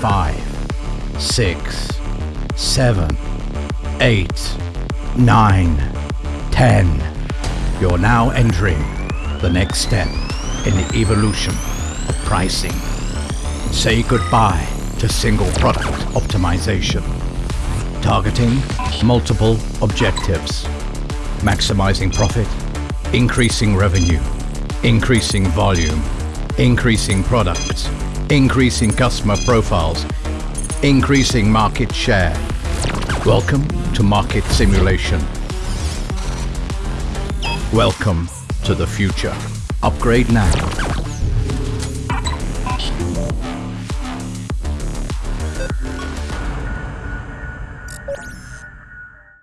five, six, seven, eight, nine, ten. You're now entering the next step in the evolution of pricing. Say goodbye to single product optimization. Targeting multiple objectives. Maximizing profit, increasing revenue, increasing volume, increasing products, increasing customer profiles, increasing market share. Welcome to Market Simulation. Welcome to the future. Upgrade now. you